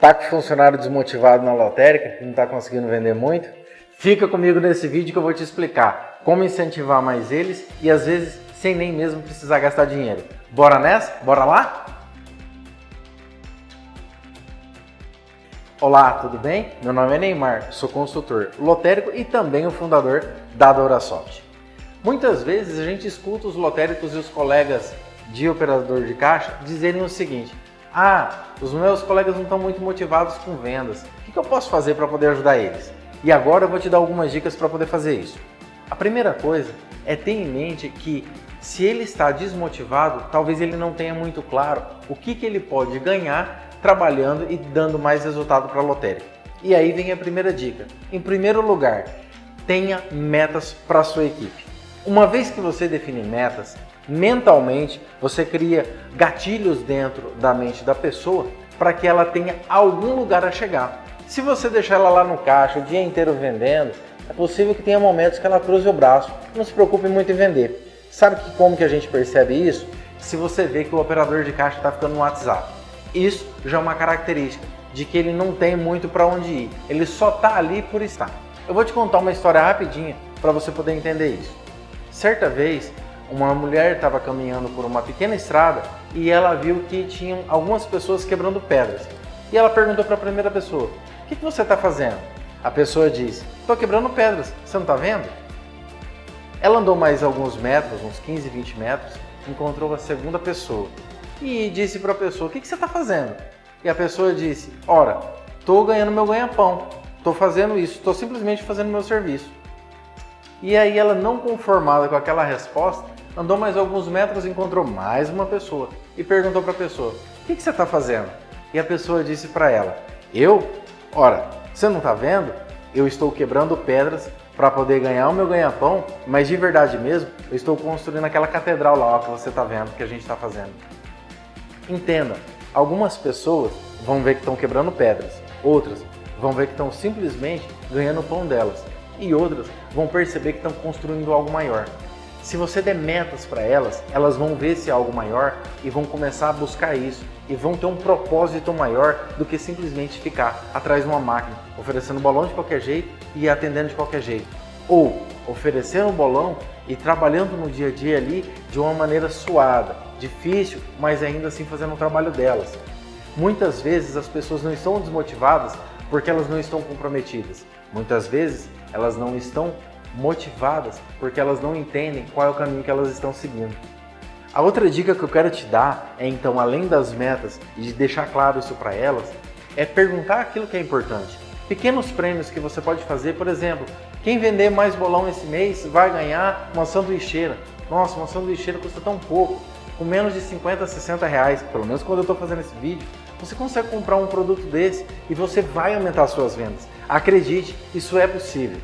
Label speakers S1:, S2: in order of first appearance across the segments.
S1: Tá com funcionário desmotivado na lotérica, que não está conseguindo vender muito? Fica comigo nesse vídeo que eu vou te explicar como incentivar mais eles e às vezes sem nem mesmo precisar gastar dinheiro. Bora nessa? Bora lá? Olá, tudo bem? Meu nome é Neymar, sou consultor lotérico e também o fundador da Dorasoft. Muitas vezes a gente escuta os lotéricos e os colegas de operador de caixa dizerem o seguinte ah, os meus colegas não estão muito motivados com vendas. O que eu posso fazer para poder ajudar eles? E agora eu vou te dar algumas dicas para poder fazer isso. A primeira coisa é ter em mente que se ele está desmotivado, talvez ele não tenha muito claro o que, que ele pode ganhar trabalhando e dando mais resultado para a lotérica. E aí vem a primeira dica. Em primeiro lugar, tenha metas para a sua equipe. Uma vez que você define metas, mentalmente você cria gatilhos dentro da mente da pessoa para que ela tenha algum lugar a chegar. Se você deixar ela lá no caixa o dia inteiro vendendo, é possível que tenha momentos que ela cruze o braço. Não se preocupe muito em vender. Sabe que como que a gente percebe isso? Se você vê que o operador de caixa está ficando no WhatsApp. Isso já é uma característica de que ele não tem muito para onde ir. Ele só está ali por estar. Eu vou te contar uma história rapidinha para você poder entender isso. Certa vez, uma mulher estava caminhando por uma pequena estrada e ela viu que tinham algumas pessoas quebrando pedras. E ela perguntou para a primeira pessoa, o que, que você está fazendo? A pessoa disse, estou quebrando pedras, você não está vendo? Ela andou mais alguns metros, uns 15, 20 metros, encontrou a segunda pessoa e disse para a pessoa, o que, que você está fazendo? E a pessoa disse, ora, estou ganhando meu ganha-pão, estou fazendo isso, estou simplesmente fazendo meu serviço. E aí ela, não conformada com aquela resposta, andou mais alguns metros e encontrou mais uma pessoa e perguntou para a pessoa, o que, que você está fazendo? E a pessoa disse para ela, eu? Ora, você não está vendo? Eu estou quebrando pedras para poder ganhar o meu ganha-pão, mas de verdade mesmo, eu estou construindo aquela catedral lá ó, que você está vendo, que a gente está fazendo. Entenda, algumas pessoas vão ver que estão quebrando pedras, outras vão ver que estão simplesmente ganhando o pão delas, e outras vão perceber que estão construindo algo maior. Se você der metas para elas, elas vão ver esse algo maior e vão começar a buscar isso e vão ter um propósito maior do que simplesmente ficar atrás de uma máquina, oferecendo bolão de qualquer jeito e atendendo de qualquer jeito. Ou oferecendo bolão e trabalhando no dia a dia ali de uma maneira suada, difícil, mas ainda assim fazendo o trabalho delas. Muitas vezes as pessoas não estão desmotivadas porque elas não estão comprometidas. Muitas vezes elas não estão motivadas porque elas não entendem qual é o caminho que elas estão seguindo. A outra dica que eu quero te dar é então, além das metas e de deixar claro isso para elas, é perguntar aquilo que é importante. Pequenos prêmios que você pode fazer, por exemplo, quem vender mais bolão esse mês vai ganhar uma sanduicheira. Nossa, uma sanduicheira custa tão pouco, com menos de 50, 60 reais, pelo menos quando eu estou fazendo esse vídeo, você consegue comprar um produto desse e você vai aumentar suas vendas. Acredite, isso é possível.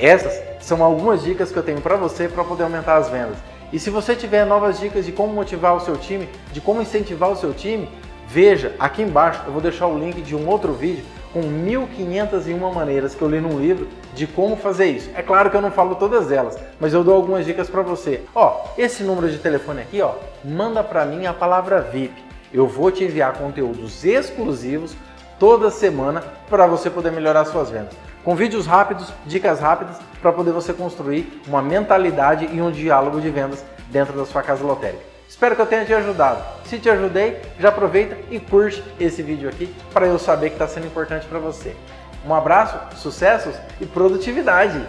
S1: Essas são algumas dicas que eu tenho para você para poder aumentar as vendas. E se você tiver novas dicas de como motivar o seu time, de como incentivar o seu time, veja aqui embaixo, eu vou deixar o link de um outro vídeo com 1501 maneiras que eu li num livro de como fazer isso. É claro que eu não falo todas elas, mas eu dou algumas dicas para você. Ó, esse número de telefone aqui, ó, manda para mim a palavra VIP. Eu vou te enviar conteúdos exclusivos toda semana para você poder melhorar suas vendas. Com vídeos rápidos, dicas rápidas para poder você construir uma mentalidade e um diálogo de vendas dentro da sua casa lotérica. Espero que eu tenha te ajudado. Se te ajudei, já aproveita e curte esse vídeo aqui para eu saber que está sendo importante para você. Um abraço, sucessos e produtividade!